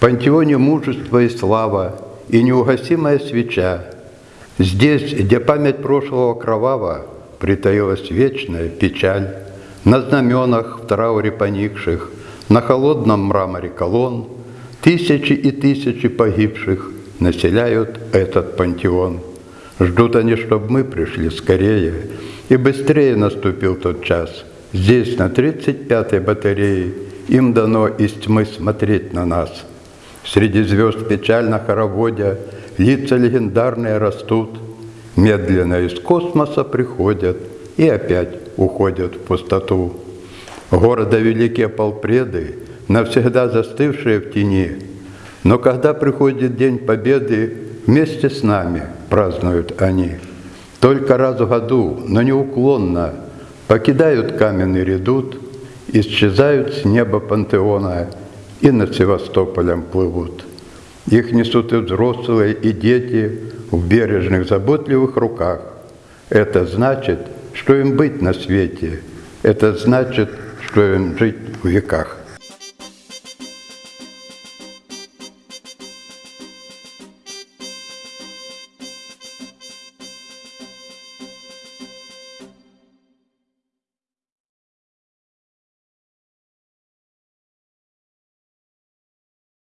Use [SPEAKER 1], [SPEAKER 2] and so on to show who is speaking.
[SPEAKER 1] Пантеоне мужество и слава, и неугасимая свеча. Здесь, где память прошлого кровава, притаилась вечная печаль. На знаменах в трауре поникших, на холодном мраморе колонн Тысячи и тысячи погибших населяют этот пантеон. Ждут они, чтобы мы пришли скорее, и быстрее наступил тот час. Здесь, на 35-й батарее, им дано из тьмы смотреть на нас. Среди звезд печально хороводя, лица легендарные растут, медленно из космоса приходят и опять уходят в пустоту. Города великие полпреды, навсегда застывшие в тени, но когда приходит День Победы, вместе с нами празднуют они. Только раз в году, но неуклонно, покидают каменный редут, исчезают с неба пантеона и над Севастополем плывут. Их несут и взрослые, и дети в бережных, заботливых руках. Это значит, что им быть на свете. Это значит, что им жить в веках.